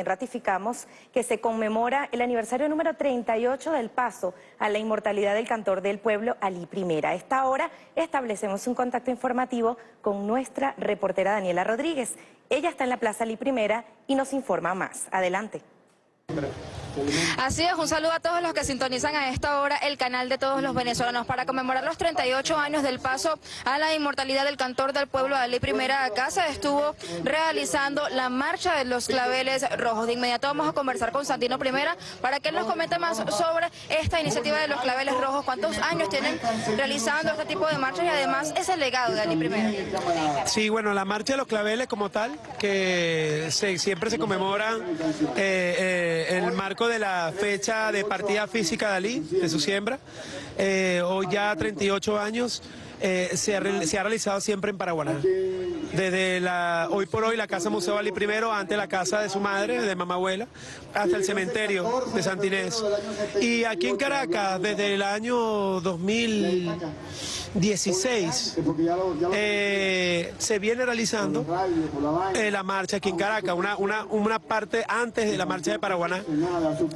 también ratificamos que se conmemora el aniversario número 38 del paso a la inmortalidad del cantor del pueblo, Ali Primera. A esta hora establecemos un contacto informativo con nuestra reportera Daniela Rodríguez. Ella está en la Plaza Ali Primera y nos informa más. Adelante. Así es, un saludo a todos los que sintonizan a esta hora el canal de todos los venezolanos para conmemorar los 38 años del paso a la inmortalidad del cantor del pueblo Ali Primera se estuvo realizando la marcha de los claveles rojos. De inmediato vamos a conversar con Santino Primera para que él nos comente más sobre esta iniciativa de los claveles rojos, cuántos años tienen realizando este tipo de marchas y además ese legado de Ali Primera. Sí, bueno, la marcha de los claveles como tal, que siempre se conmemora eh, eh, el marco de la fecha de partida física de Ali, de su siembra. Eh, hoy ya 38 años eh, se, ha, realizado siempre en Paraguaná. Desde la, hoy por hoy la Casa Museo Ali primero, antes la casa de su madre, de mamá abuela, hasta el cementerio de Santinés. Y aquí en Caracas, desde el año 2016, eh, se viene realizando eh, la marcha aquí en Caracas, una, una, una parte antes de la marcha de Paraguaná.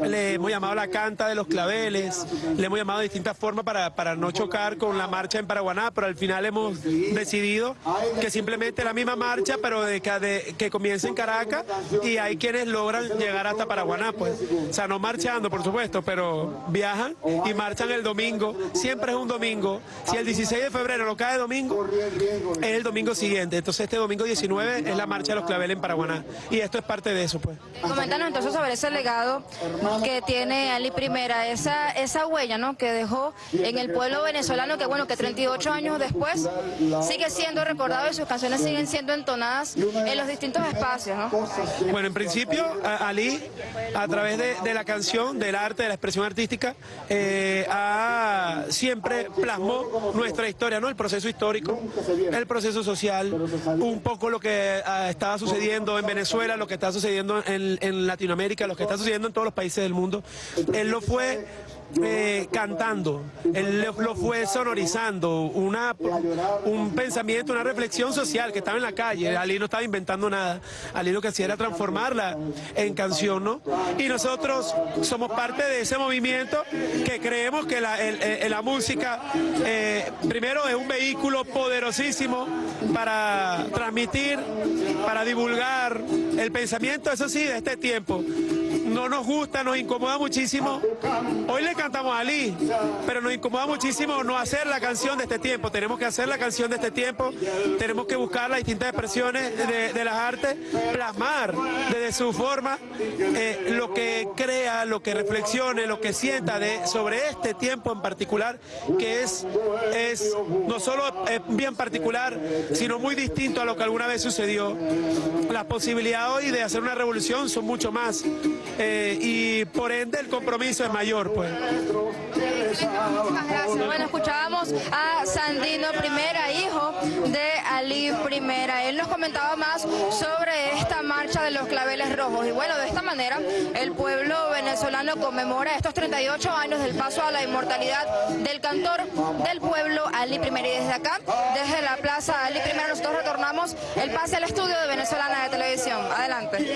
Le hemos llamado la canta de los claveles, le hemos llamado de distintas formas para, para no chocar con la marcha en Paraguaná, pero al final hemos decidido que simplemente la misma marcha, pero de que, comience en Caracas y hay quienes logran llegar hasta Paraguaná, pues. O sea, no marchando, por supuesto, pero viajan y marchan el domingo. Siempre es un domingo. Si el 16 de febrero no cae domingo, es el domingo siguiente. Entonces este domingo 19 es la marcha de los claveles en Paraguaná. Y esto es parte de eso, pues. Coméntanos entonces sobre ese legado que tiene Ali Primera, esa, esa huella, ¿no? Que dejó en el pueblo venezolano, que bueno, que 38 años después sigue siendo recordado y sus canciones siguen siendo entonadas en los distintos espacios, ¿no? Bueno, en principio, Ali, a través de, la canción, del arte, de la expresión artística, eh, siempre plasmó nuestra historia, ¿no? El proceso histórico, el proceso social, un poco lo que ah, estaba sucediendo en Venezuela, lo que está sucediendo en, Latinoamérica, lo que está sucediendo en todos los países del mundo. Él lo fue eh, cantando, él lo fue sonorizando, una, un pensamiento, una reflexión social que estaba en la calle. Ali no estaba inventando nada, Ali lo que hacía era transformarla en canción, ¿no? Y nosotros somos parte de ese movimiento que creemos que la, la música, eh, primero, es un vehículo poderosísimo para transmitir, para divulgar el pensamiento, eso sí, de este tiempo no nos gusta, nos incomoda muchísimo. Hoy le cantamos a Ali, pero nos incomoda muchísimo no hacer la canción de este tiempo. Tenemos que hacer la canción de este tiempo, tenemos que buscar las distintas expresiones de, las artes, plasmar desde su forma eh, lo que crea, lo que reflexione, lo que sienta de, sobre este tiempo en particular, que es, es no solo bien particular, sino muy distinto a lo que alguna vez sucedió. Las posibilidades hoy de hacer una revolución son mucho más. Eh, y por ende el compromiso es mayor. pues. Muchísimas gracias. Bueno, escuchábamos a Sandino Primera, hijo de Ali Primera. Él nos comentaba más sobre esta marcha de los claveles rojos. Y bueno, de esta manera el pueblo venezolano conmemora estos 38 años del paso a la inmortalidad del cantor del pueblo Ali Primera. Y desde acá, desde la plaza Ali Primera, nosotros retornamos el pase al estudio de Venezolana de Televisión. Adelante.